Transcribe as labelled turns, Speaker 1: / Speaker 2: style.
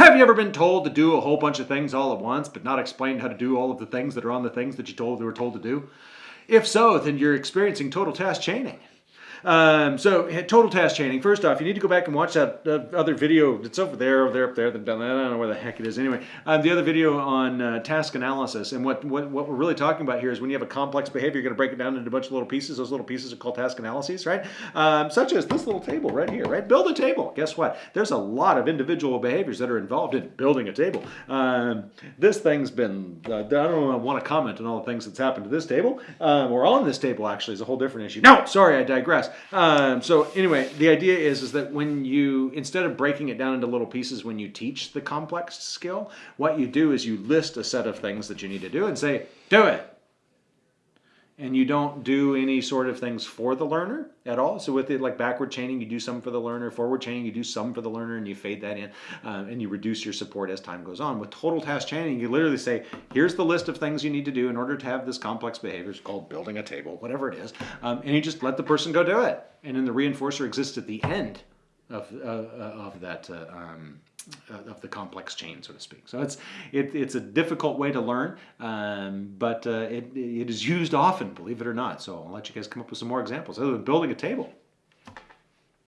Speaker 1: Have you ever been told to do a whole bunch of things all at once, but not explained how to do all of the things that are on the things that you told you were told to do? If so, then you're experiencing total task chaining. Um, so total task chaining. First off, you need to go back and watch that uh, other video. It's over there, over there, up there. I don't know where the heck it is. Anyway, um, the other video on uh, task analysis. And what, what what we're really talking about here is when you have a complex behavior, you're going to break it down into a bunch of little pieces. Those little pieces are called task analyses, right? Um, such as this little table right here, right? Build a table. Guess what? There's a lot of individual behaviors that are involved in building a table. Um, this thing's been. Uh, I don't want to comment on all the things that's happened to this table um, or on this table. Actually, is a whole different issue. No, sorry, I digress. Um, so anyway, the idea is, is that when you, instead of breaking it down into little pieces when you teach the complex skill, what you do is you list a set of things that you need to do and say, do it and you don't do any sort of things for the learner at all. So with it like backward chaining, you do some for the learner, forward chaining, you do some for the learner and you fade that in um, and you reduce your support as time goes on. With total task chaining, you literally say, here's the list of things you need to do in order to have this complex behavior. It's called building a table, whatever it is. Um, and you just let the person go do it. And then the reinforcer exists at the end of, uh, of that uh, um, uh, of the complex chain, so to speak. So it's it, it's a difficult way to learn, um, but uh, it, it is used often, believe it or not. So I'll let you guys come up with some more examples other than building a table.